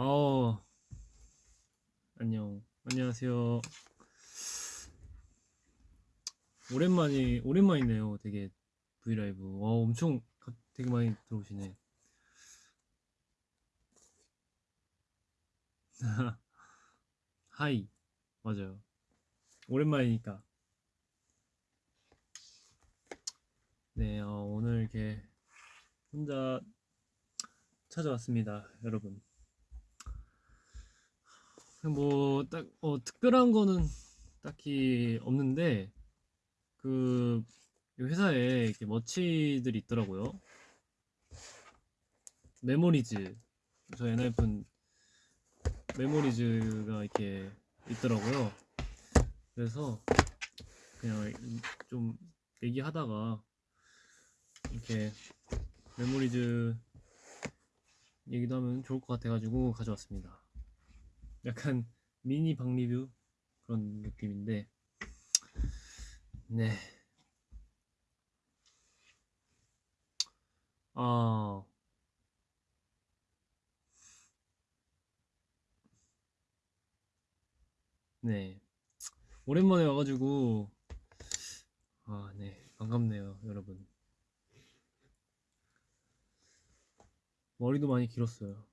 아우. 안녕. 안녕하세요. 오랜만이 오랜만이네요. 되게 V LIVE. 와 엄청 가- 되게 많이 들어오시네. Hi. 맞아요. 오랜만이니까. 네 어, 오늘 이렇게 혼자 찾아왔습니다 여러분 뭐 딱 어, 특별한 거는 딱히 없는데 그 회사에 이렇게 merch들이 있더라고요. Memories 저 엔하이픈 Memories가 이렇게 있더라고요. 그래서 그냥 좀 얘기하다가 이렇게 Memories 얘기도 하면 좋을 것 같아가지고 가져왔습니다. 약간 미니 방 리뷰 그런 느낌인데 네. 아. 네. 오랜만에 와가지고 아, 네. 반갑네요, 여러분. 머리도 많이 길었어요.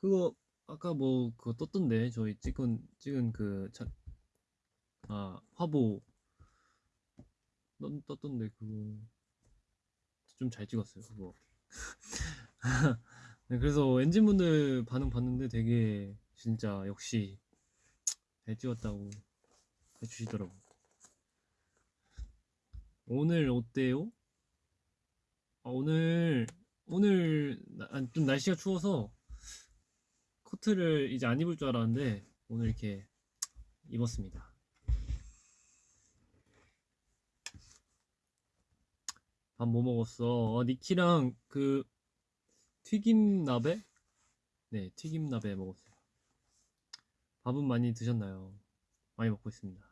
그거 아까 뭐 그거 떴던데 저희 찍은 찍은 그 자, 아 화보. 떴, 떴던데 그거. 좀 잘 찍었어요 그거. 네, 그래서 엔진분들 반응 봤는데 되게 진짜 역시 잘 찍었다고 해주시더라고. 오늘 어때요? 아, 오늘 오늘 나- 아, 좀 날씨가 추워서 코트를 이제 안 입을 줄 알았는데 오늘 이렇게 입었습니다. 밥 뭐 먹었어? 어, 니키랑 그 튀김 나베? 네, 튀김 나베 먹었어요. 밥은 많이 드셨나요? 많이 먹고 있습니다.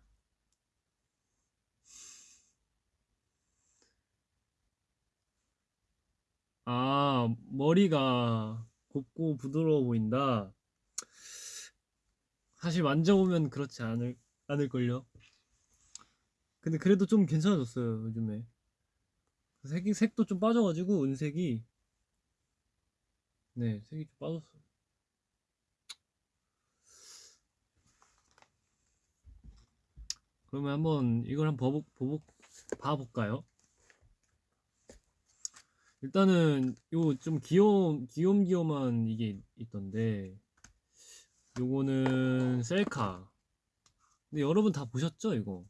아, 머리가 곱고 부드러워 보인다. 사실 만져보면 그렇지 않을, 않을걸요. 근데 그래도 좀 괜찮아졌어요, 요즘에. 색이, 색도 좀 빠져가지고, 은색이. 네, 색이 좀 빠졌어요. 그러면 한번 이걸 한번 버복, 보복, 봐볼까요? 일단은 요 좀 귀여움 귀염귀염한 이게 있던데 요거는 셀카. 근데 여러분 다 보셨죠 이거?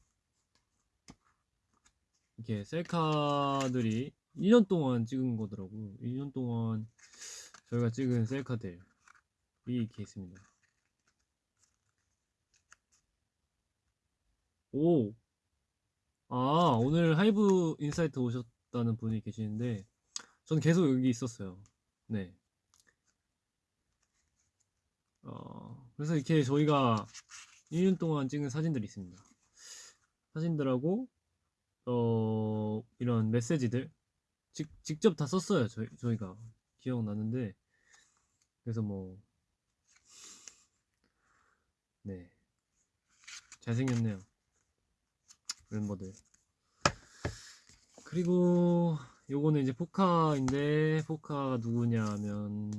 이렇게 셀카들이 1년 동안 찍은 거더라고. 1년 동안 저희가 찍은 셀카들이 이렇게 있습니다. 오! 아 오늘 하이브 인사이트 오셨다는 분이 계시는데 전 계속 여기 있었어요. 네. 어, 그래서 이렇게 저희가 1년 동안 찍은 사진들이 있습니다. 사진들하고, 어, 이런 메시지들. 직, 직접 다 썼어요. 저희, 저희가. 기억나는데. 그래서 뭐, 네. 잘생겼네요. 멤버들. 그리고, 요거는 이제 포카인데 포카가 누구냐면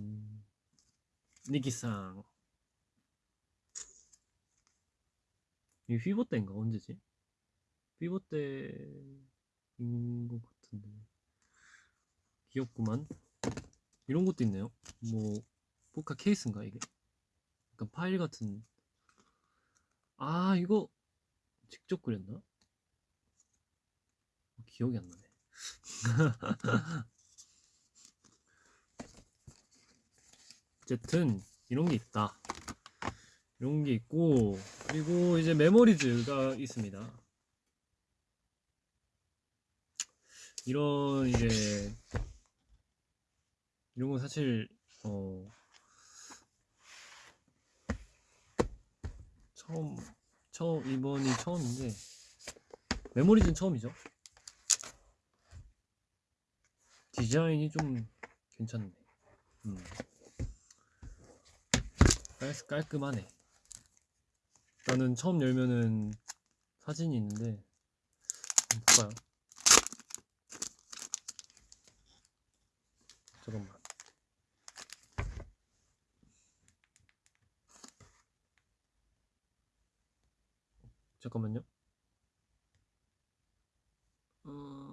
니키상. 이 휘보 때인가? 언제지? 휘보 때인 것 같은데. 귀엽구만. 이런 것도 있네요. 뭐 포카 케이스인가 이게? 약간 파일 같은. 아 이거 직접 그렸나? 기억이 안 나네 어쨌든 이런 게 있다. 이런 게 있고 그리고 이제 메모리즈가 있습니다. 이런 이제 이런 건 사실 어 처음 처음 이번이 처음인데 메모리즈는 처음이죠. 디자인이 좀 괜찮네. 음. 깔, 깔끔하네. 나는 처음 열면은 사진이 있는데 볼까요? 잠깐만. 잠깐만요. 어...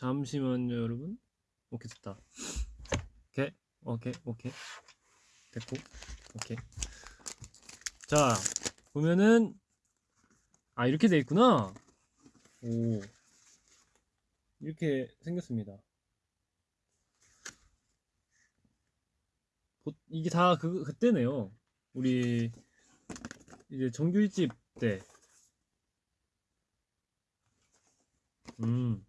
잠시만요, 여러분. 오케이, 됐다. 오케이, 오케이, 오케이. 됐고, 오케이. 자, 보면은, 아, 이렇게 돼 있구나. 오. 이렇게 생겼습니다. 보- 이게 다 그, 그때네요. 우리, 이제 정규 1집 때. 음.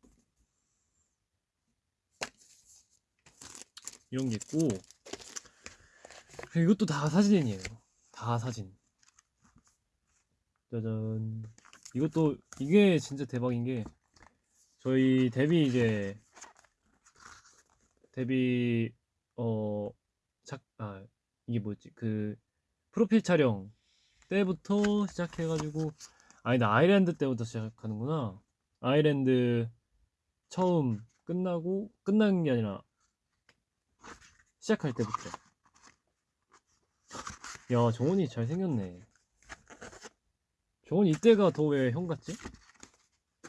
이런 게 있고 이것도 다 사진이에요. 다 사진. 짜잔. 이것도 이게 진짜 대박인 게 저희 데뷔 이제 데뷔 어작 아 이게 뭐지? 그 프로필 촬영 때부터 시작해가지고 아니 나 아일랜드 때부터 시작하는구나. 아일랜드 처음 끝나고 끝난 게 아니라 시작할 때부터. 야, 정원이 잘생겼네. 정원이 이때가 더 왜 형 같지?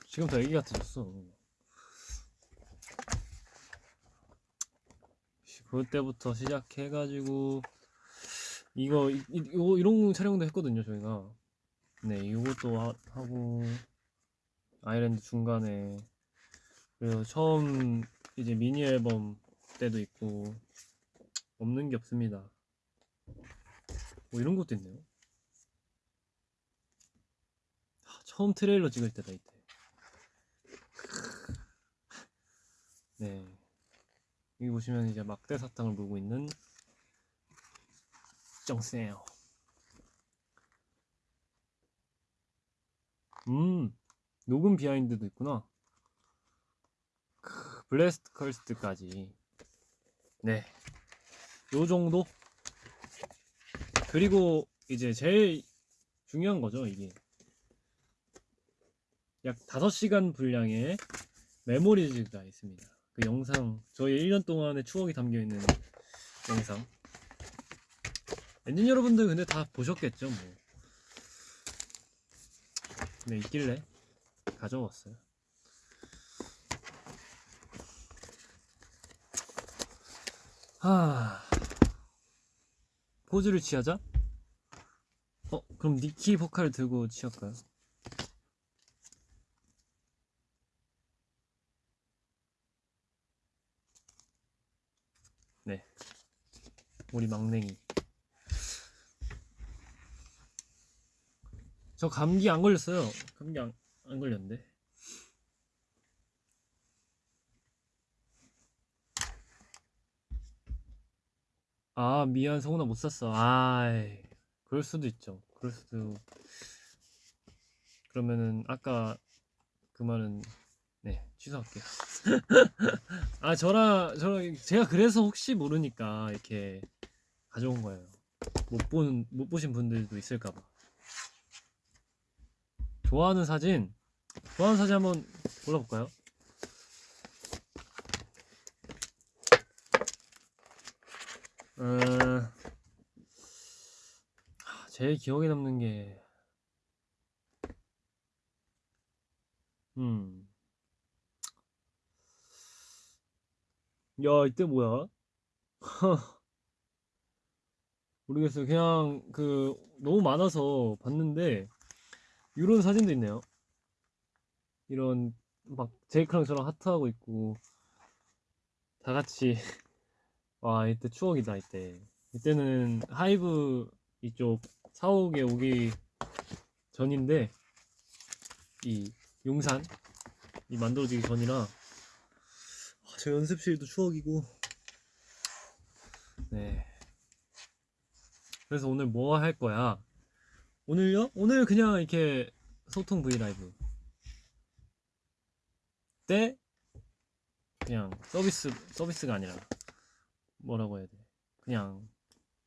지금 더 애기 같아졌어. 그때부터 시작해가지고, 이거, 이, 이- 이거, 이런 촬영도 했거든요, 저희가. 네, 이것도 하, 하고, 아일랜드 중간에, 그리고 처음 이제 미니 앨범 때도 있고, 없는 게 없습니다. 뭐 이런 것도 있네요. 하, 처음 트레일러 찍을 때다 이때. 네. 여기 보시면 이제 막대 사탕을 물고 있는 정세요. 음, 녹음 비하인드도 있구나. 크, Blessed Cursed까지. 네. 요 정도? 그리고 이제 제일 중요한 거죠, 이게. 약 5시간 분량의 Memories가 있습니다. 그 영상, 저희 1년 동안의 추억이 담겨 있는 영상. 엔진 여러분들 근데 다 보셨겠죠, 뭐. 네, 있길래 가져왔어요. 하... 포즈를 취하자? 어, 그럼 니키 보컬 들고 취할까요? 네. 우리 막냉이. 저 감기 안 걸렸어요. 감기 안, 안 걸렸는데. 아, 미안, 성훈아 못 샀어. 아이, 그럴 수도 있죠. 그럴 수도. 그러면은, 아까 그 말은, 네, 취소할게요. 아, 저랑, 저랑, 제가 그래서 혹시 모르니까 이렇게 가져온 거예요. 못 본, 못 보신 분들도 있을까봐. 좋아하는 사진, 좋아하는 사진 한번 골라볼까요? 음, 하, 제일 기억에 남는 게, 음, 야, 이때 뭐야? 모르겠어요. 그냥 그 너무 많아서 봤는데 이런 사진도 있네요. 이런 막 제이크랑 저랑 하트하고 있고 다 같이 와 이때 추억이다 이때. 이때는 하이브 이쪽 사옥에 오기 전인데 이 용산 이 만들어지기 전이라 아, 저 연습실도 추억이고. 네. 그래서 오늘 뭐 할 거야? 오늘요? 오늘 그냥 이렇게 소통 브이라이브. 때 그냥 서비스 서비스가 아니라 뭐라고 해야 돼? 그냥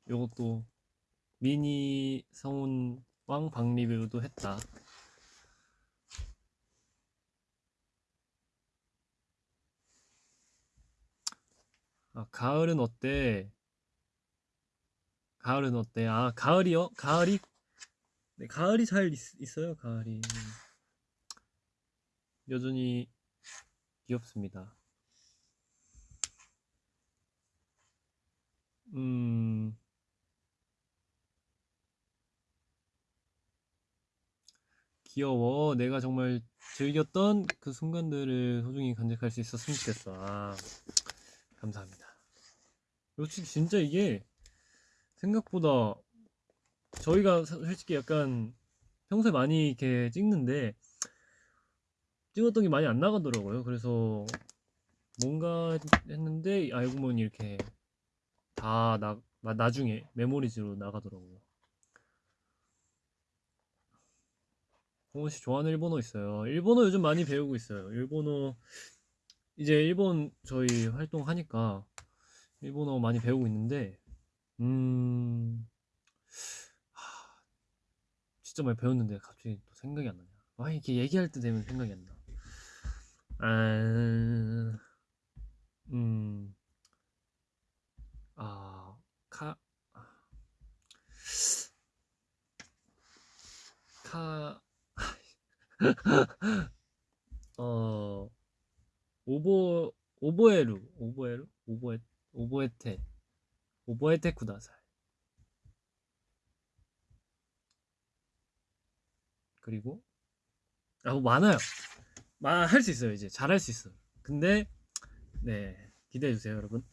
요것도 미니 성운 왕 방 리뷰도 했다. 아, 가을은 어때? 가을은 어때? 아, 가을이요? 가을이 네, 가을이 잘 있, 어요 가을이. 여전히 귀엽습니다. 음. 귀여워. 내가 정말 즐겼던 그 순간들을 소중히 간직할 수 있었으면 좋겠어. 아, 감사합니다. 역시 진짜 이게 생각보다 저희가 솔직히 약간 평소에 많이 이렇게 찍는데 찍었던 게 많이 안 나가더라고요. 그래서 뭔가 했는데 알고 보니 이렇게 다 나, 나중에 메모리즈로 나가더라고요. 홍원 씨 좋아하는 일본어 있어요. 일본어 요즘 많이 배우고 있어요. 일본어 이제 일본 저희 활동하니까 일본어 많이 배우고 있는데 음 하, 진짜 많이 배웠는데 갑자기 또 생각이 안 나냐. 아 이렇게 얘기할 때 되면 생각이 안 나. 아, 음, 아, 카, 카, 어, 오보, 오보에루, 오보에루? 오보에, 오보에테, 오보에테 쿠다사이. 그리고, 아, 뭐 많아요. 할 수 있어요, 이제. 잘할 수 있어. 근데, 네. 기대해주세요, 여러분.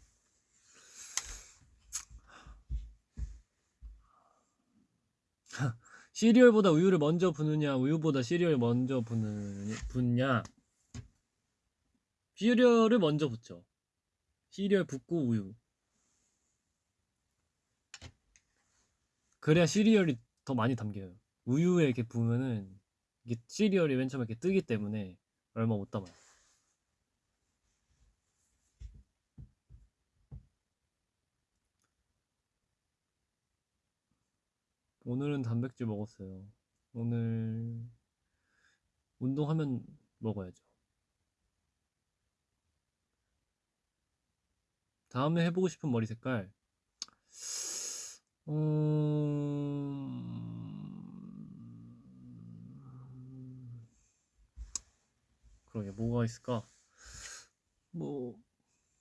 시리얼보다 우유를 먼저 부느냐 우유보다 시리얼 먼저 부느, 붓냐? 시리얼을 먼저 붓죠. 시리얼 붓고 우유. 그래야 시리얼이 더 많이 담겨요. 우유에 이렇게 부으면은 이게 시리얼이 맨 처음에 이렇게 뜨기 때문에 얼마 못 담아요 오늘은 단백질 먹었어요. 오늘 운동하면 먹어야죠. 다음에 해보고 싶은 머리 색깔. 음... 그러게 뭐가 있을까? 뭐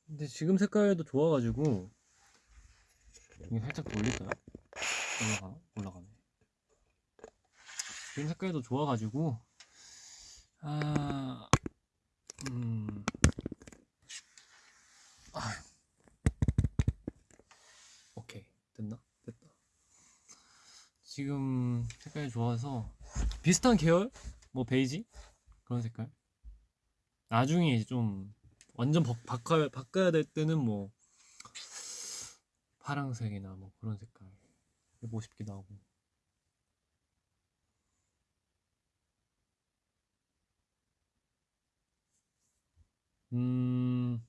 근데 지금 색깔도 좋아가지고 이게 살짝 돌릴까요? 올라가 올라가네. 그림 색깔도 좋아가지고 아 음. 아. 오케이. 됐나? 됐다. 지금 색깔이 좋아서 비슷한 계열? 뭐 베이지? 그런 색깔? 나중에 이제 좀 완전 바꿔야, 바꿔야 될 때는 뭐 파랑색이나 뭐 그런 색깔 해보고 싶기도 하고. 음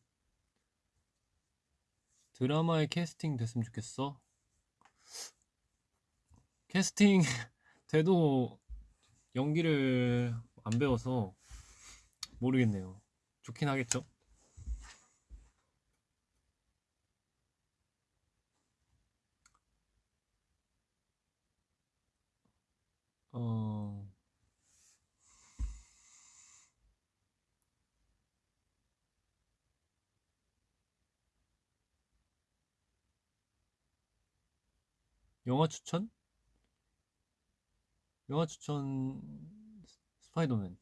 드라마에 캐스팅 됐으면 좋겠어? 캐스팅 돼도 연기를 안 배워서 모르겠네요. 좋긴 하겠죠 어, 영화 추천? 영화 추천 스파이더맨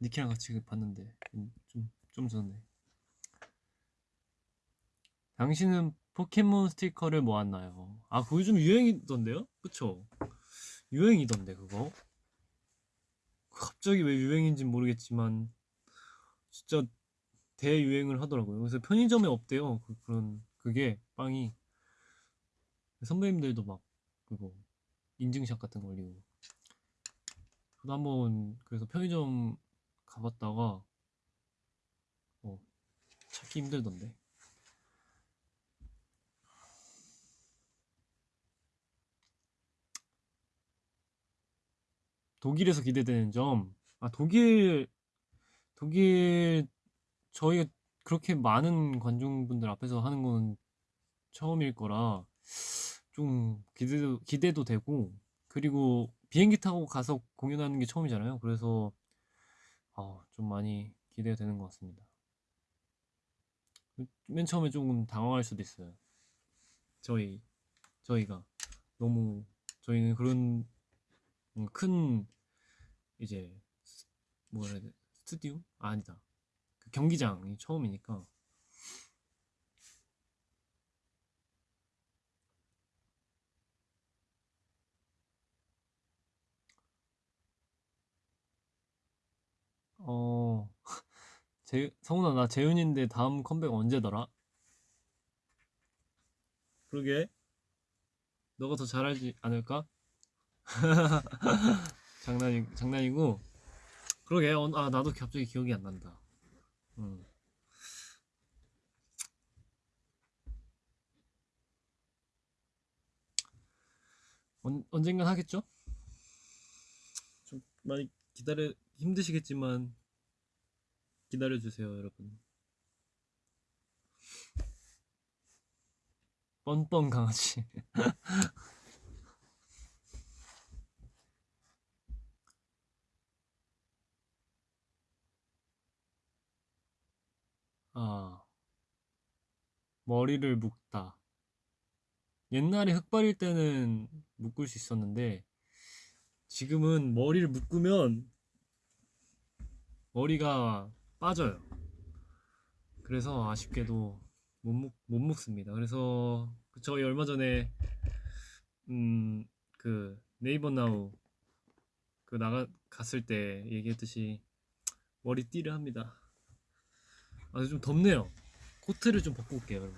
니키랑 같이 봤는데 좀, 좀 전에 당신은 포켓몬 스티커를 모았나요? 아 그거 요즘 유행이던데요? 그쵸? 유행이던데 그거? 갑자기 왜 유행인지 모르겠지만 진짜 대유행을 하더라고요. 그래서 편의점에 없대요. 그, 런 그게 빵이. 선배님들도 막 그거 인증샷 같은 거 올리고. 저도 한번 그래서 편의점 가봤다가 어, 찾기 힘들던데 독일에서 기대되는 점. 아, 독일, 독일, 저희가 그렇게 많은 관중분들 앞에서 하는 건 처음일 거라 좀 기대도, 기대도 되고, 그리고 비행기 타고 가서 공연하는 게 처음이잖아요. 그래서, 아, 좀 많이 기대가 되는 것 같습니다. 맨 처음에 조금 당황할 수도 있어요. 저희, 저희가. 너무, 저희는 그런 음, 큰 이제 스- 뭐라 해야 돼? 스튜디오? 아, 아니다. 그 경기장이 처음이니까. 어 재, 성훈아 나 재윤인데 다음 컴백 언제더라? 그러게. 너가 더 잘하지 않을까? 장난이 장난이고 그러게 어, 아 나도 갑자기 기억이 안 난다. 음. 언, 언젠간 하겠죠? 좀 많이 기다려 힘드시겠지만 기다려 주세요, 여러분. 뻔뻔 강아지. 아, 머리를 묶다. 옛날에 흑발일 때는 묶을 수 있었는데 지금은 머리를 묶으면 머리가 빠져요. 그래서 아쉽게도 못, 묶, 못 묶습니다. 그래서 저희 얼마 전에 음, 그 네이버 나우 그 나가 갔을 때 얘기했듯이 머리띠를 합니다. 아, 좀 덥네요. 코트를 좀 벗고 올게요, 여러분.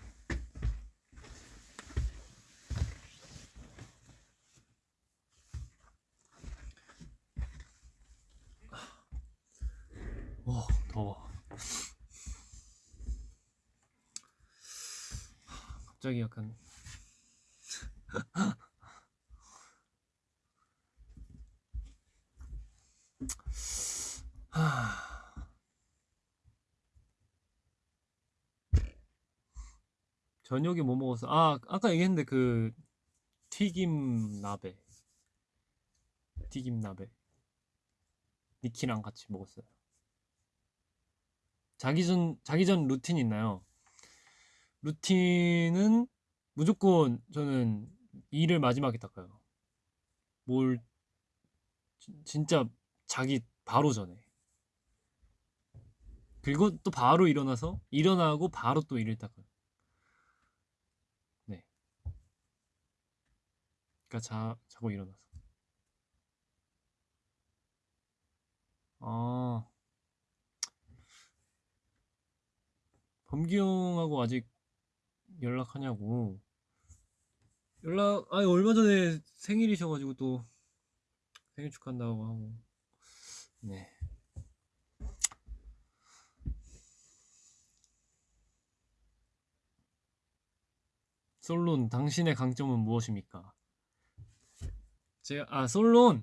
와, 더워. 갑자기 약간 저녁에 뭐 먹었어? 아, 아까 얘기했는데 그 튀김 나베. 튀김 나베. 니키랑 같이 먹었어요. 자기 전 자기 전 루틴 있나요? 루틴은 무조건 저는 이를 마지막에 닦아요. 뭘 진- 진짜 자기 바로 전에. 그리고 또 바로 일어나서 일어나고 바로 또 이를 닦아요. 네. 그러니까 자 자고 일어나서. 아, 범기 형하고 아직 연락하냐고. 연락, 아니, 얼마 전에 생일이셔가지고 또 생일 축하한다고 하고. 네. 솔론, 당신의 강점은 무엇입니까? 제가, 아, 솔론!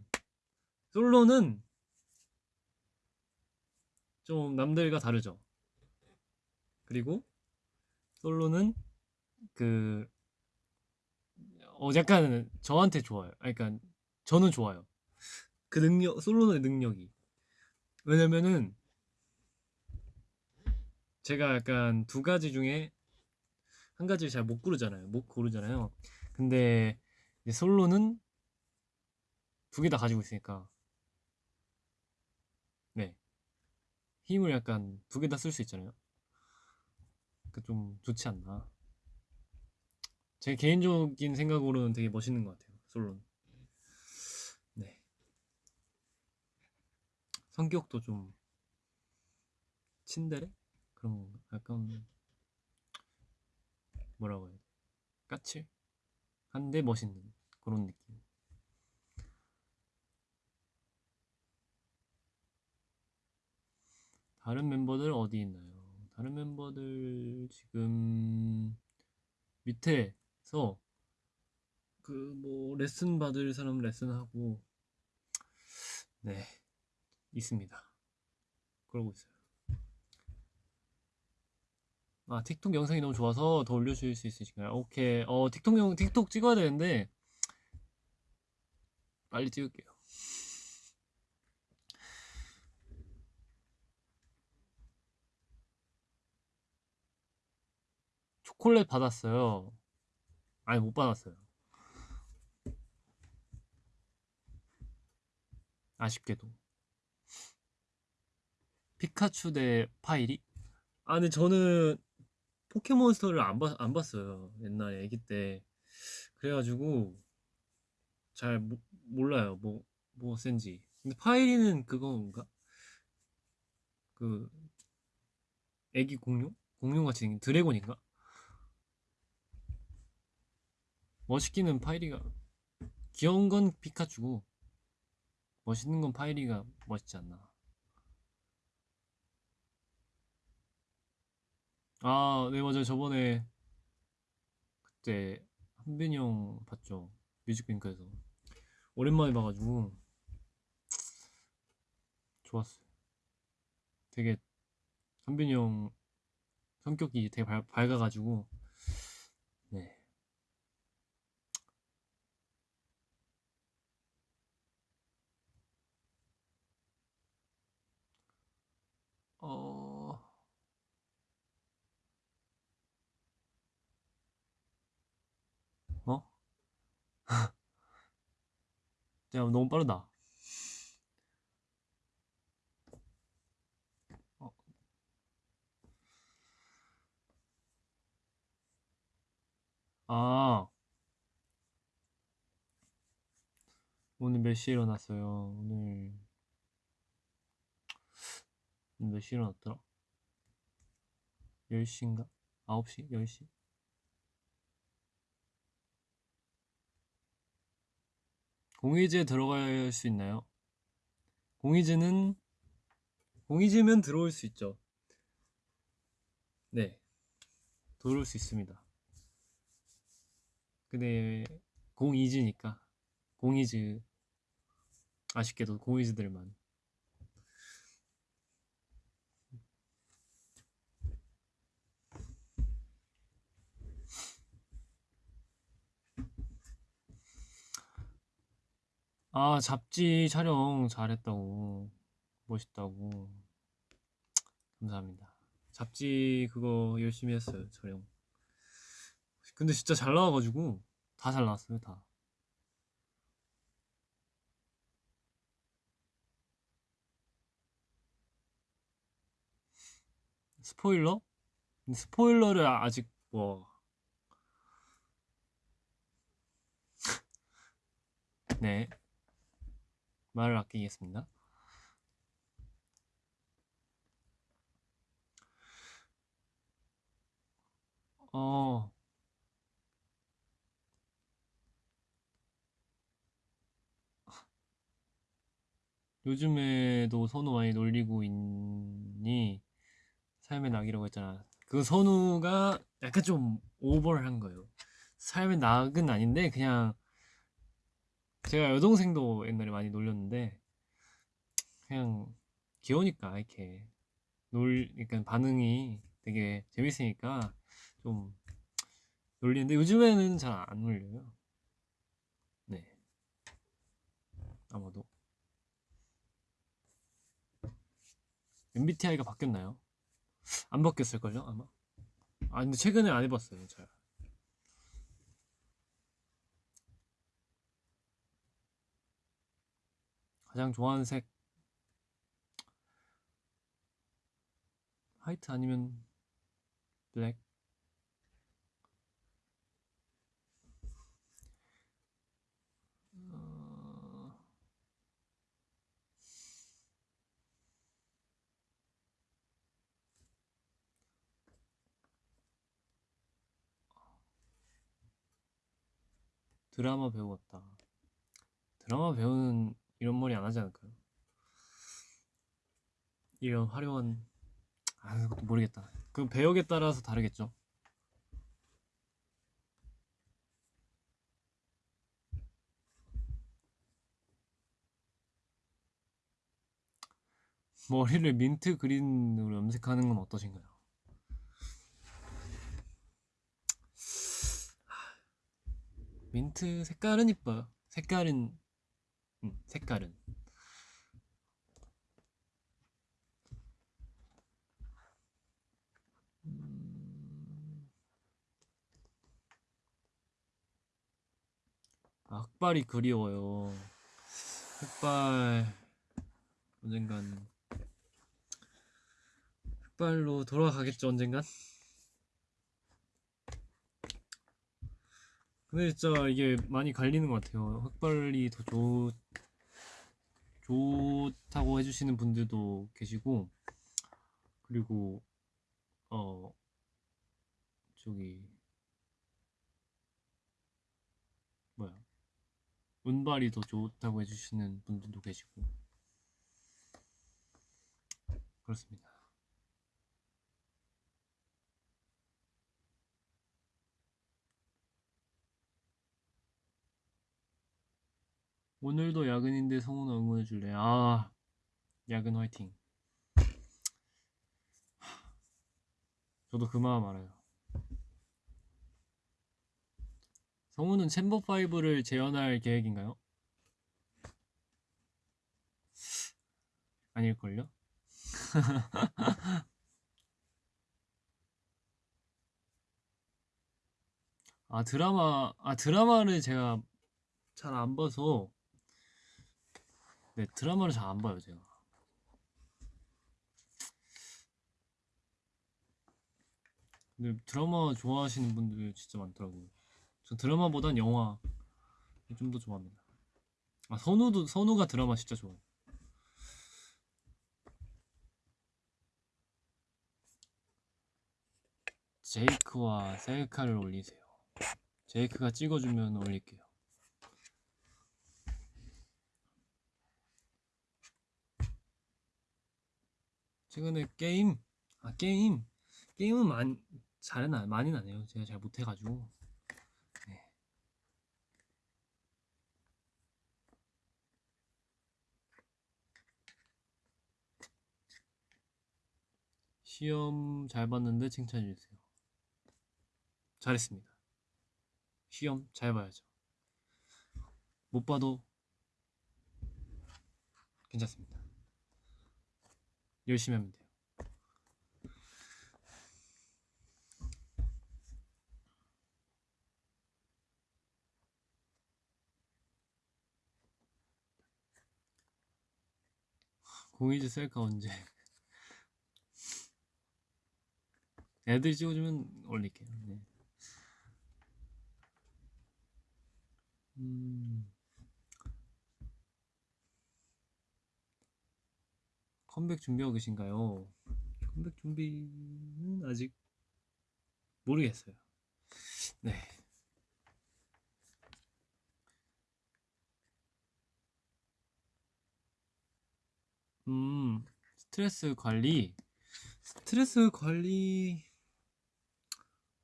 솔론은 좀 남들과 다르죠. 그리고 솔로는 그, 어, 약간 저한테 좋아요. 아, 그러니까 저는 좋아요. 그 능력, 솔로의 능력이. 왜냐면은 제가 약간 두 가지 중에 한 가지를 잘 못 고르잖아요. 못 고르잖아요. 근데 솔로는 두 개 다 가지고 있으니까 네 힘을 약간 두 개 다 쓸 수 있잖아요. 그 좀 좋지 않나. 제 개인적인 생각으로는 되게 멋있는 것 같아요. 솔로는. 네. 성격도 좀 친데레? 그런 거 약간 뭐라고 해야 돼? 까칠? 한데 멋있는 그런 느낌. 다른 멤버들 어디 있나요? 다른 멤버들 지금 밑에서 그 뭐 레슨 받을 사람 레슨하고 네 있습니다. 그러고 있어요. 아 틱톡 영상이 너무 좋아서 더 올려주실 수 있으신가요? 오케이 어 틱톡 영 틱톡 찍어야 되는데 빨리 찍을게요. 초콜릿 받았어요. 아니 못 받았어요. 아쉽게도 피카츄 대 파이리? 아 근데 저는 포켓몬스터를 안, 봤, 안 봤어요 옛날에 애기 때 그래가지고 잘 모, 몰라요 뭐, 뭐 센지 근데 파이리는 그건가? 그 애기 공룡? 공룡같이 생긴 드래곤인가? 멋있기는 파이리가 귀여운 건 피카츄고 멋있는 건 파이리가 멋있지 않나 아, 네, 맞아요. 저번에 그때 한빈이 형 봤죠. 뮤직뱅크에서. 오랜만에 봐가지고 좋았어요. 되게 한빈이 형 성격이 되게 밝, 밝아가지고 어... 어? 야, 너무 빠르다. 어. 아, 오늘 몇 시에 일어났어요? 오늘 몇 시에 일어났더라? 10시인가? 9시? 10시? 공의제 들어갈 수 있나요? 공의제는 공의제면 들어올 수 있죠. 네, 들어올 수 있습니다. 근데 공이즈니까 공이즈 아쉽게도 공이즈들만 아 잡지 촬영 잘했다고 멋있다고 감사합니다. 잡지 그거 열심히 했어요 촬영. 근데 진짜 잘 나와가지고 다 잘 나왔어요 다. 스포일러? 스포일러를 아직 뭐 네. 말을 아끼겠습니다. 어, 요즘에도 선우 많이 놀리고 있니? 삶의 낙이라고 했잖아. 그 선우가 약간 좀 오버한 거예요. 삶의 낙은 아닌데 그냥 제가 여동생도 옛날에 많이 놀렸는데 그냥 귀여우니까 이렇게 놀 그러니까 반응이 되게 재밌으니까 좀 놀리는데 요즘에는 잘 안 놀려요. 네. 아마도 MBTI가 바뀌었나요? 안 바뀌었을걸요 아마. 아 근데 최근에 안 해봤어요 잘. 가장 좋아하는 색. 화이트 아니면 블랙. 어... 드라마 배우 같다. 드라마 배우는 이런 머리 안 하지 않을까요? 이런 화려한 아, 그것도 모르겠다. 그럼 배역에 따라서 다르겠죠. 머리를 민트 그린으로 염색하는 건 어떠신가요? 민트 색깔은 이뻐요. 색깔은 음, 색깔은 음, 아, 흑발이 그리워요. 흑발 언젠간 흑발로 돌아가겠죠 언젠간. 근데 진짜 이게 많이 갈리는 것 같아요. 흑발이 더 좋, 좋다고 해주시는 분들도 계시고, 그리고, 어, 저기, 뭐야. 운발이 더 좋다고 해주시는 분들도 계시고, 그렇습니다. 오늘도 야근인데 성훈아 응원해 줄래? 아, 야근 화이팅. 저도 그 마음 알아요. 성훈은 챔버 5를 재현할 계획인가요? 아닐걸요? 아 드라마 아 드라마를 제가 잘 안 봐서 네 드라마를 잘 안 봐요 제가. 근데 드라마 좋아하시는 분들 진짜 많더라고요. 전 드라마보단 영화 좀 더 좋아합니다. 아 선우도 선우가 드라마 진짜 좋아해요. 제이크와 셀카를 올리세요. 제이크가 찍어주면 올릴게요 최근에 게임? 아 게임? 게임은 많이 잘은 안 많이는 안 해요. 제가 잘 못해가지고. 네. 시험 잘 봤는데 칭찬해 주세요. 잘했습니다. 시험 잘 봐야죠. 못 봐도 괜찮습니다 열심히 하면 돼요. 공이즈 셀카 언제? 애들이 찍어주면 올릴게요. 네. 음, 컴백 준비하고 계신가요? 컴백 준비는 아직 모르겠어요. 네. 음, 스트레스 관리. 스트레스 관리,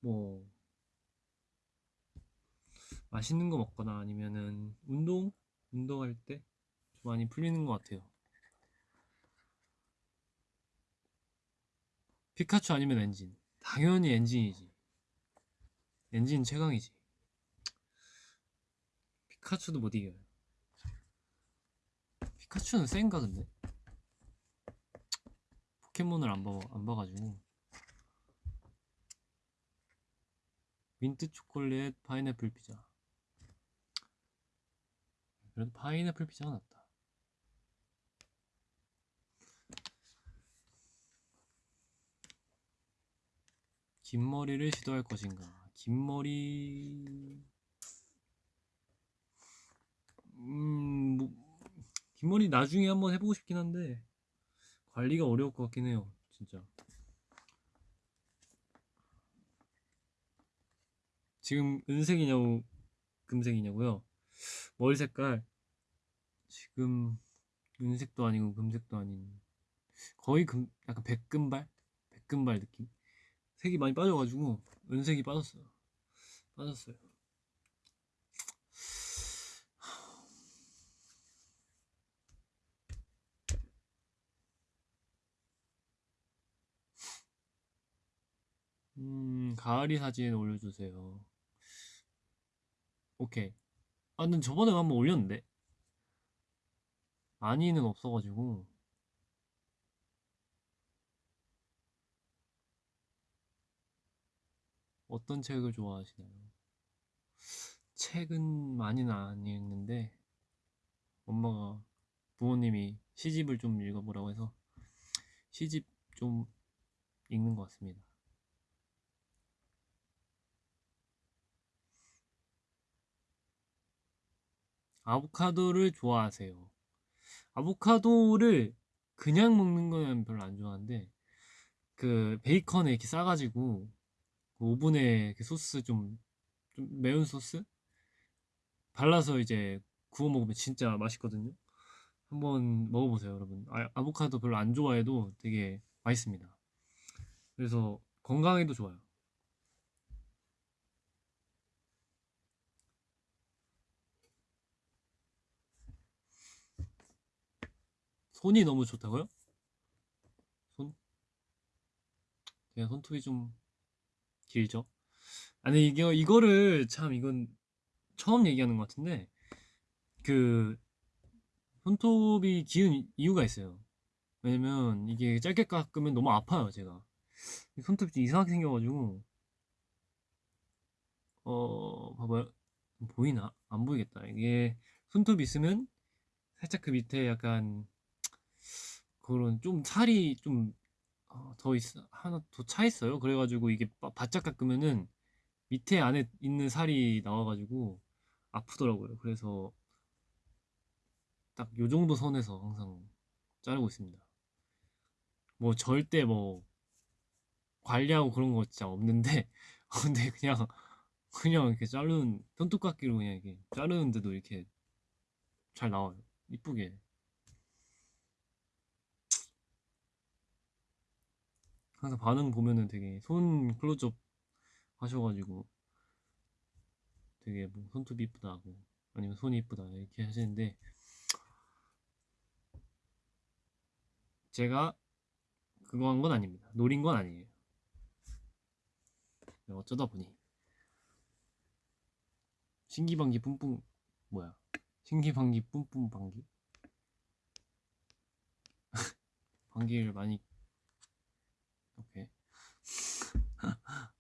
뭐, 맛있는 거 먹거나 아니면은 운동? 운동할 때좀 많이 풀리는 것 같아요. 피카츄 아니면 엔진. 당연히 엔진이지. 엔진 최강이지. 피카츄도 못 이겨요. 피카츄는 센가 근데? 포켓몬을 안 봐, 안 봐가지고. 민트 초콜릿 파인애플 피자. 그래도 파인애플 피자가 낫다. 긴 머리를 시도할 것인가? 긴 머리, 음, 뭐, 긴 머리 나중에 한번 해보고 싶긴 한데 관리가 어려울 것 같긴 해요, 진짜. 지금 은색이냐고 금색이냐고요? 머리 색깔 지금 은색도 아니고 금색도 아닌 거의 금 약간 백금발 닭금발 느낌 색이 많이 빠져가지고 은색이 빠졌어요. 빠졌어요. 음 가을이 사진 올려주세요. 오케이. 아 근데 저번에 한번 올렸는데? 많이는 없어가지고 어떤 책을 좋아하시나요? 책은 많이는 안 읽는데 엄마가 부모님이 시집을 좀 읽어보라고 해서 시집 좀 읽는 것 같습니다. 아보카도를 좋아하세요. 아보카도를 그냥 먹는 건 별로 안 좋아하는데 그 베이컨에 이렇게 싸가지고 그 오븐에 그 소스 좀, 좀 매운 소스 발라서 이제 구워 먹으면 진짜 맛있거든요. 한번 먹어보세요, 여러분. 아, 아보카도 별로 안 좋아해도 되게 맛있습니다. 그래서 건강에도 좋아요. 손이 너무 좋다고요? 손? 제가 손톱이 좀 길죠? 아니 이게 이거를 참 이건 처음 얘기하는 것 같은데 그 손톱이 기운 이유가 있어요. 왜냐면 이게 짧게 깎으면 너무 아파요 제가. 손톱이 좀 이상하게 생겨가지고 어 봐봐요 보이나 안 보이겠다 이게 손톱 있으면 살짝 그 밑에 약간 그런 좀 살이 좀 더 있어 하나 더 차 있어요. 그래가지고 이게 바- 바짝 깎으면은 밑에 안에 있는 살이 나와가지고 아프더라고요. 그래서 딱 요 정도 선에서 항상 자르고 있습니다. 뭐 절대 뭐 관리하고 그런 거 진짜 없는데 근데 그냥 그냥 이렇게 자르는 손톱깎이로 그냥 이렇게 자르는데도 이렇게 잘 나와요. 이쁘게. 항상 반응 보면은 되게 손 클로즈업 하셔가지고 되게 뭐 손톱이 이쁘다고 아니면 손이 이쁘다 이렇게 하시는데 제가 그거 한 건 아닙니다. 노린 건 아니에요. 어쩌다 보니 신기방기 뿜뿜 뭐야 신기방기 뿜뿜 방기 방귀를 많이 오케이.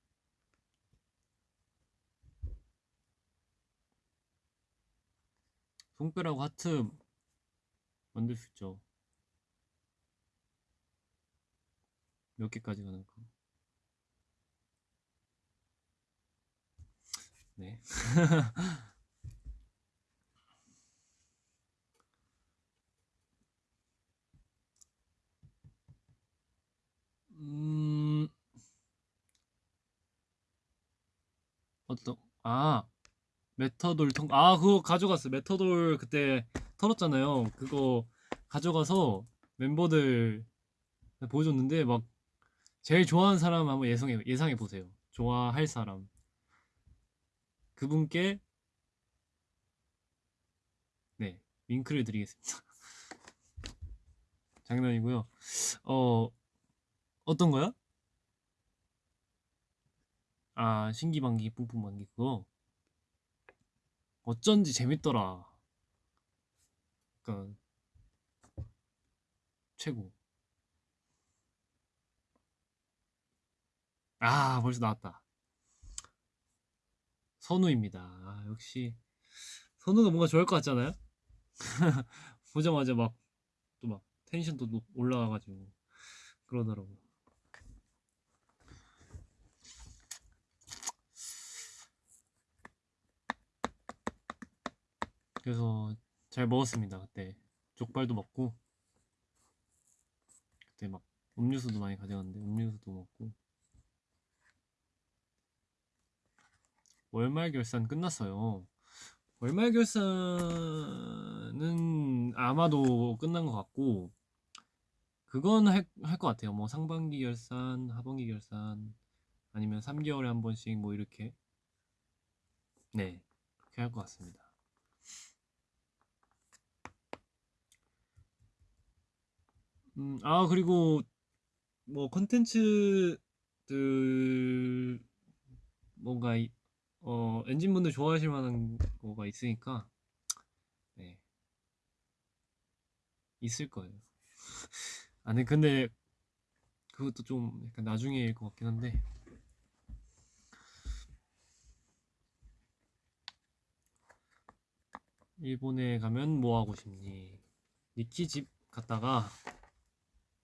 손가락 하트 만들 수 있죠. 몇 개까지 가능할까 네 음, 어떤, 아, 메타돌 통, 아, 그거 가져갔어. 메타돌 그때 털었잖아요. 그거 가져가서 멤버들 보여줬는데, 막, 제일 좋아하는 사람 한번 예상해, 예상해 보세요. 좋아할 사람. 그분께, 네, 윙크를 드리겠습니다. 장난이고요. 어, 어떤 거요? 아, 신기방기 뿜뿜방기 그거 어쩐지 재밌더라. 그니까 최고. 아, 벌써 나왔다. 선우입니다. 아, 역시 선우가 뭔가 좋아할 것 같잖아요? 보자마자 막 또막 텐션도 높- 올라가가지고 그러더라고. 그래서 잘 먹었습니다. 그때 족발도 먹고 그때 막 음료수도 많이 가져갔는데 음료수도 먹고 월말 결산 끝났어요. 월말 결산은 아마도 끝난 것 같고 그건 할할것 같아요. 뭐 상반기 결산, 하반기 결산 아니면 3개월에 한 번씩 뭐 이렇게 네 그렇게 할 것 같습니다. 음, 아 그리고 뭐 컨텐츠들 뭔가 이- 어 엔진분들 좋아하실 만한 거가 있으니까 네 있을 거예요. 아니 근데 그것도 좀 약간 나중에일 것 같긴 한데 일본에 가면 뭐 하고 싶니? 니키 집 갔다가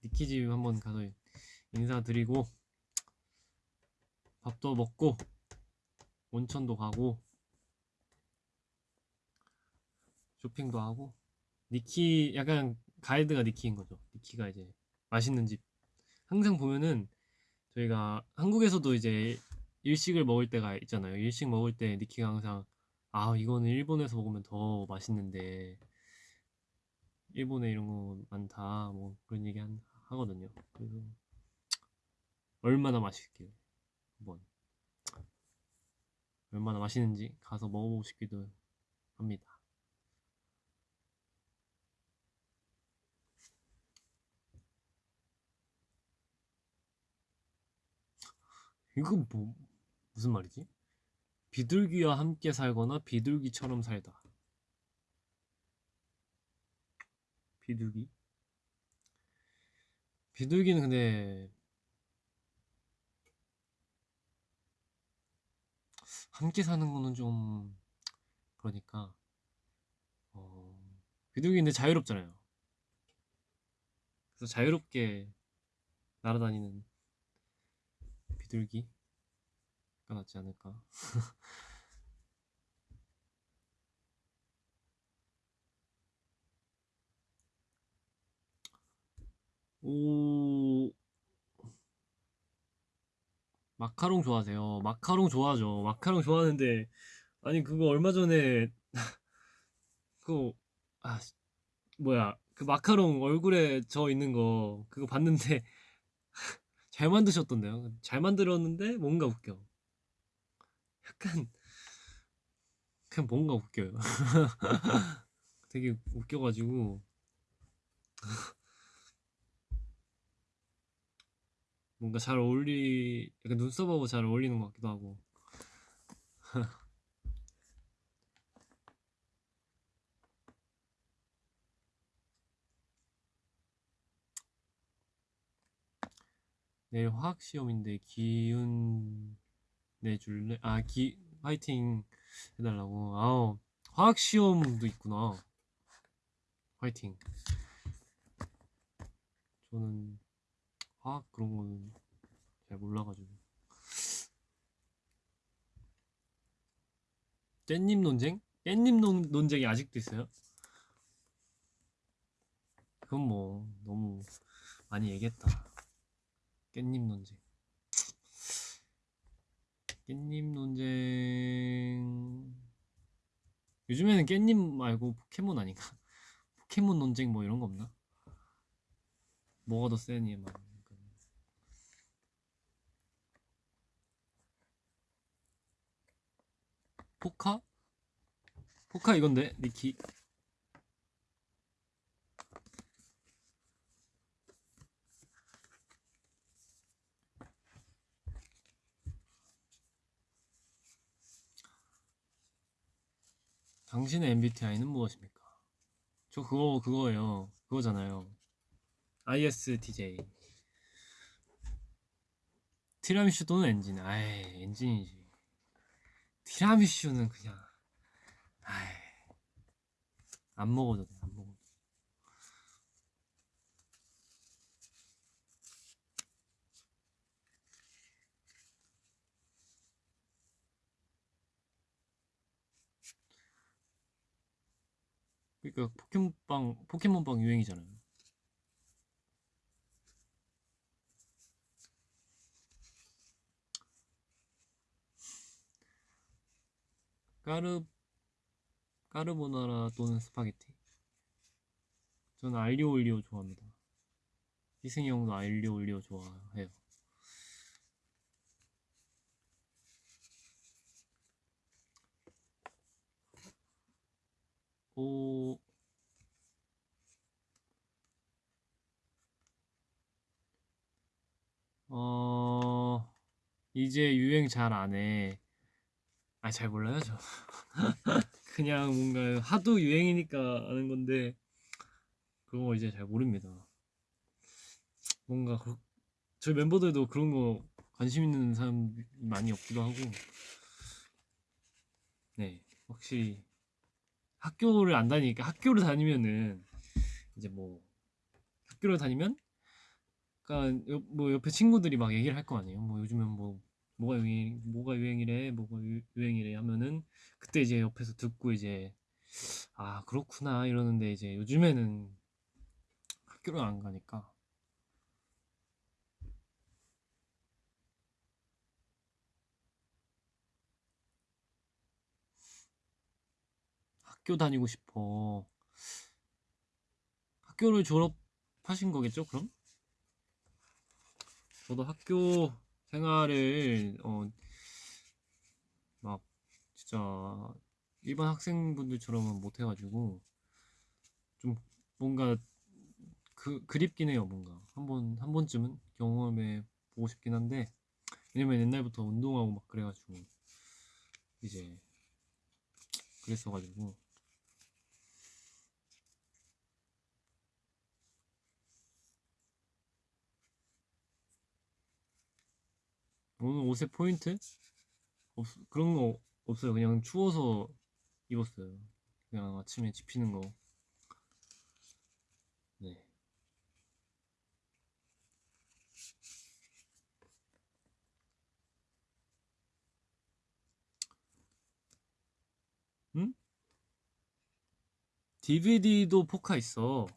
니키 집 한번 가서 인사드리고 밥도 먹고 온천도 가고 쇼핑도 하고 니키 약간 가이드가 니키인 거죠. 니키가 이제 맛있는 집 항상 보면은 저희가 한국에서도 이제 일식을 먹을 때가 있잖아요. 일식 먹을 때 니키가 항상 아 이거는 일본에서 먹으면 더 맛있는데 일본에 이런 거 많다 뭐 그런 얘기 한, 하거든요. 그래서 얼마나 맛있길 한번 얼마나 맛있는지 가서 먹어보고 싶기도 합니다. 이거 뭐 무슨 말이지? 비둘기와 함께 살거나 비둘기처럼 살다. 비둘기? 비둘기는 근데 함께 사는 거는 좀 그러니까 어, 비둘기인데 자유롭잖아요. 그래서 자유롭게 날아다니는 비둘기가 낫지 않을까. 오 마카롱 좋아하세요? 마카롱 좋아하죠. 마카롱 좋아하는데 아니 그거 얼마 전에 그거 아 씨, 뭐야 그 마카롱 얼굴에 저 있는 거 그거 봤는데 잘 만드셨던데요. 잘 만들었는데 뭔가 웃겨. 약간 그냥 뭔가 웃겨요. 되게 웃겨가지고 뭔가 잘 어울리 약간 눈썹하고 잘 어울리는 것 같기도 하고 내일 화학 시험인데 기운 내줄래? 아, 기 화이팅 해달라고. 아우 화학 시험도 있구나. 화이팅. 저는 화학 그런 거는 잘 몰라가지고. 깻잎 논쟁? 깻잎 논, 논쟁이 아직도 있어요? 그건 뭐 너무 많이 얘기했다. 깻잎 논쟁. 깻잎 논쟁. 요즘에는 깻잎 말고 포켓몬 아닌가? 포켓몬 논쟁 뭐 이런 거 없나? 뭐가 더 세니 막. 포카? 포카 이건데 니키. 당신의 MBTI는 무엇입니까? 저 그거 그거예요. 그거잖아요. ISTJ 티라미슈 또는 엔진 아이 엔진이지 티라미슈는 그냥 아이 안 먹어도 돼 안 먹어도 돼. 그러니까 포켓몬빵 포켓몬빵 유행이잖아요 까르 까르보나라 또는 스파게티 저는 알리오 올리오 좋아합니다 희승이 형도 알리오 올리오 좋아해요. 오, 어, 이제 유행 잘 안 해. 아, 잘 몰라요, 저. 그냥 뭔가 하도 유행이니까 아는 건데, 그런 거 이제 잘 모릅니다. 뭔가, 그, 저희 멤버들도 그런 거 관심 있는 사람 많이 없기도 하고, 네, 확실히 학교를 안 다니니까, 학교를 다니면은, 이제 뭐, 학교를 다니면, 그러니까 옆- 뭐 옆에 친구들이 막 얘기를 할 거 아니에요. 뭐 요즘엔 뭐 뭐가 유행 뭐가 유행이래, 뭐가 유, 유행이래 하면은 그때 이제 옆에서 듣고 이제 아 그렇구나 이러는데 이제 요즘에는 학교를 안 가니까 학교 다니고 싶어. 학교를 졸업하신 거겠죠? 그럼? 저도 학교 생활을 어 막 진짜 일반 학생분들처럼은 못 해가지고 좀 뭔가 그 그립긴 해요 뭔가. 한번 한 번쯤은 경험해 보고 싶긴 한데 왜냐면 옛날부터 운동하고 막 그래가지고 이제 그랬어가지고 오늘 옷에 포인트? 없, 그런 거 없어요. 그냥 추워서 입었어요. 그냥 아침에 집히는 거. 네. 응? DVD도 포카 있어.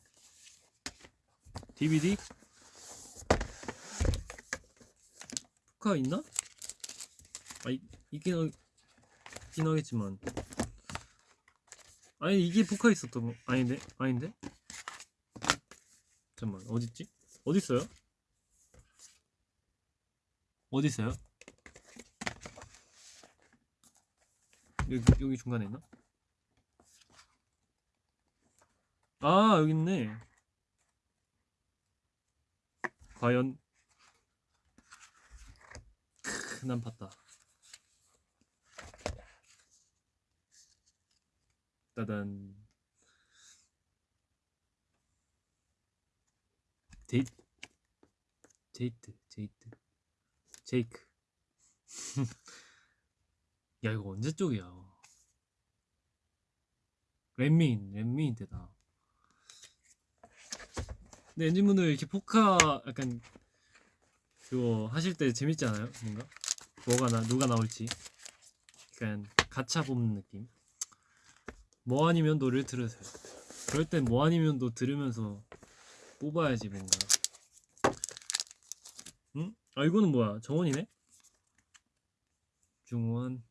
DVD? 포카 있나? 아, 이, 있긴, 하- 있긴 하겠지만. 아니, 이게 포카 있었던 거, 아닌데? 아닌데? 잠깐만, 어딨지? 어딨어요? 어딨어요? 여기, 여기 중간에 있나? 아, 여기 있네. 과연? 크, 난 봤다. 따단. 데이트, 제이트, 제이트, 제이크. 야, 이거 언제 적이야? 랜미인, 랜미인 때다. 근데 엔진분들 이렇게 포카 약간 그거 하실 때 재밌지 않아요? 뭔가? 뭐가 나, 누가 나올지. 약간 가차 뽑는 느낌. 모 아니면 도를 들으세요. 그럴 땐 모 아니면 도 들으면서 뽑아야지 뭔가. 응? 아 이거는 뭐야? 정원이네? 중원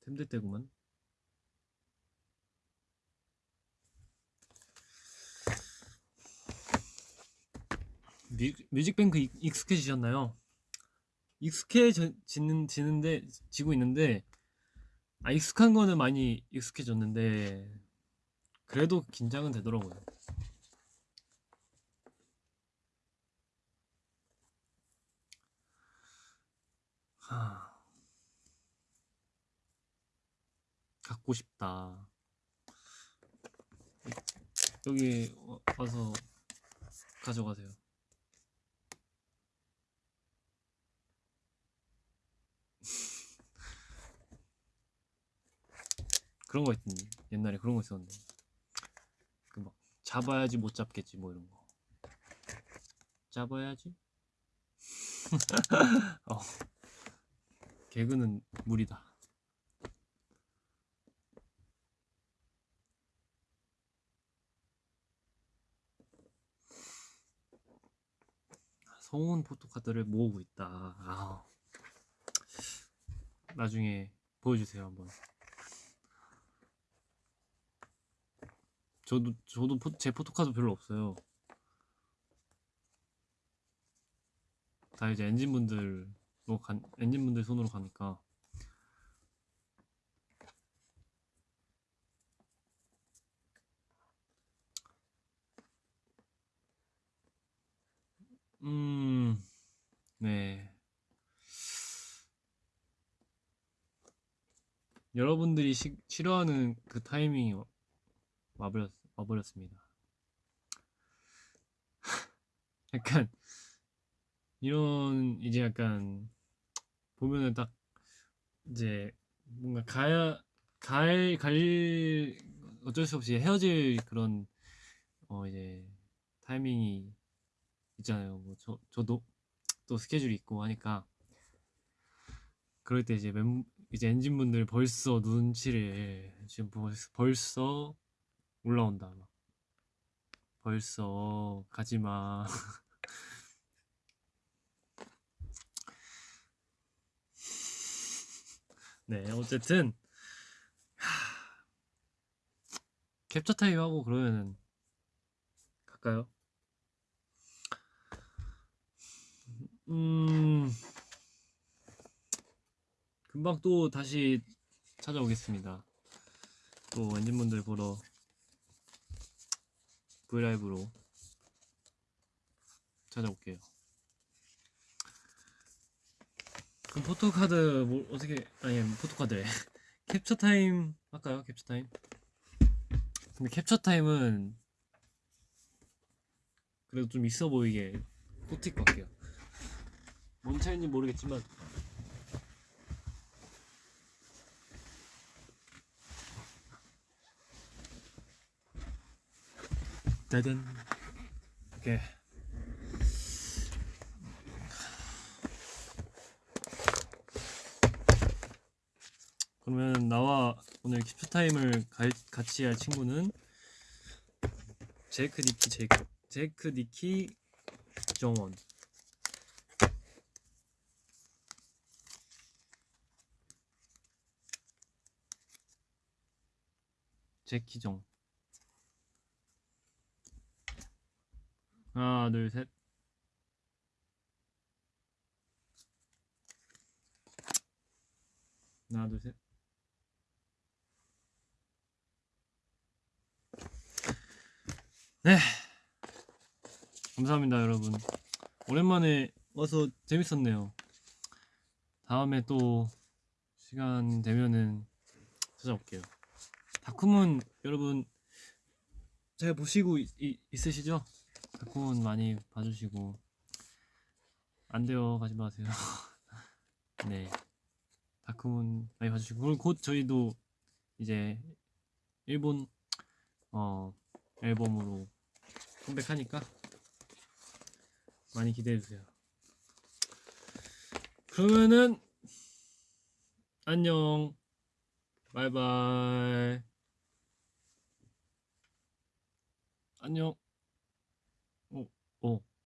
템들 때구만. 뮤, 뮤직뱅크 익- 익숙해지셨나요? 익숙해지는 지는데 지고 있는데 아 익숙한 거는 많이 익숙해졌는데 그래도 긴장은 되더라고요. 하... 갖고 싶다. 여기 와- 와서 가져가세요. 그런 거 있던데 옛날에 그런 거 있었는데. 그 막 잡아야지 못 잡겠지 뭐 이런 거. 잡아야지? 어. 개그는 무리다. 성운 포토카드를 모으고 있다. 아. 나중에 보여주세요 한번 저도 저도 포, 제 포토카드 별로 없어요. 다 이제 엔진분들로 뭐 간 엔진분들 손으로 가니까. 음, 네. 여러분들이 시, 싫어하는 그 타이밍이 와- 와버렸, 와버렸습니다. 약간, 이런, 이제 약간, 보면은 딱, 이제, 뭔가 가야, 갈, 갈, 어쩔 수 없이 헤어질 그런, 어, 이제, 타이밍이 있잖아요. 뭐, 저, 저도 또 스케줄이 있고 하니까, 그럴 때 이제 멤, 이제 엔진분들 벌써 눈치를 지금 벌써 올라온다 막 벌써 가지마 네 어쨌든 하, 캡처 타임 하고 그러면은 갈까요? 음 금방 또 다시 찾아오겠습니다. 또 엔진분들 보러 브이라이브로 찾아올게요. 그럼 포토카드 뭐 어떻게 아니 포토카드래 캡처 타임 할까요? 캡처 타임. 근데 캡처 타임은 그래도 좀 있어 보이게 포틱 할게요. 뭔 차인지 모르겠지만 짜잔 오케이 그러면 나와 오늘 캡처 타임을 가- 같이 할 친구는 제이크 니키 제이크 제이크 니키 정원. 제키정 하나 둘 셋. 하나 둘 셋. 네. 감사합니다 여러분. 오랜만에 와서 재밌었네요. 다음에 또 시간 되면은 찾아올게요. 다큐문 여러분 잘 보시고 있, 있- 있으시죠? 다큐문 많이 봐주시고 안 돼요. 가지 마세요. 네. 다큐문 많이 봐주시고. 그리고 곧 저희도 이제 일본 어 앨범으로 컴백하니까 많이 기대해주세요. 그러면은 안녕. 바이바이. 안녕